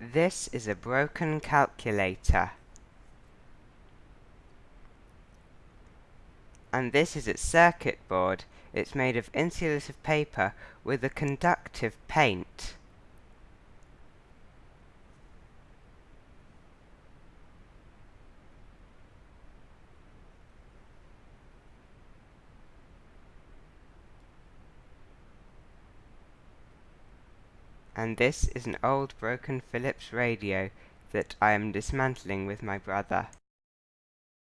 This is a broken calculator. And this is its circuit board. It's made of insulative paper with a conductive paint. And this is an old broken Philips radio that I am dismantling with my brother.